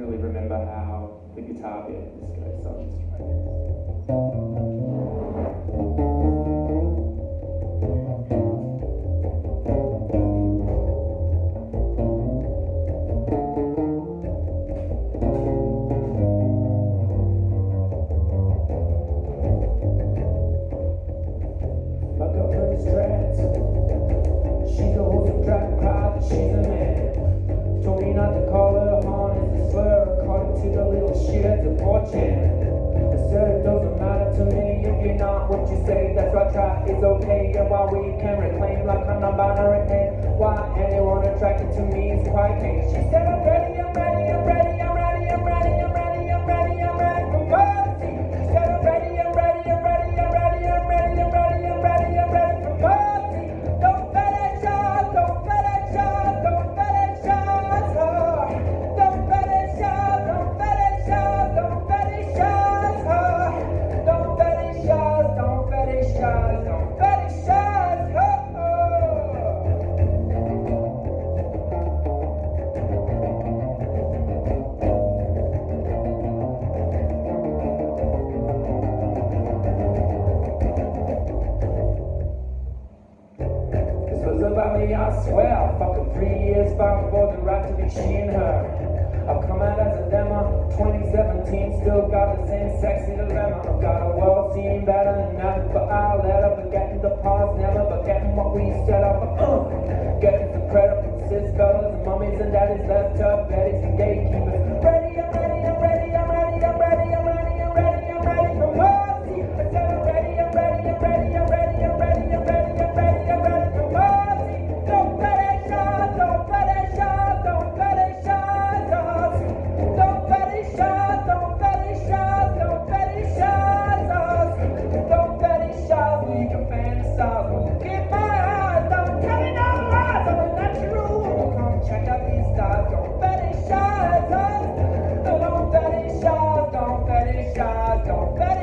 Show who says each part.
Speaker 1: really remember how the guitar bit goes. She's a crowd, she's a man. Told me not to call the of 4chan. I said it doesn't matter to me if you're not what you say, that's why try is okay. And while we can reclaim like I'm not binary and why anyone attracted to me is quite gay. She said, about me, I swear. Fucking three years bound for the right to be she and her. I've come out as a lemma, 2017, still got the same sexy dilemma. I've got a world scene better than ever, but I'll let her forgetting the past, never forgetting what we set up. Uh, getting some credit from fellas and mummies and daddies left up, betties and gatekeepers. God, don't let it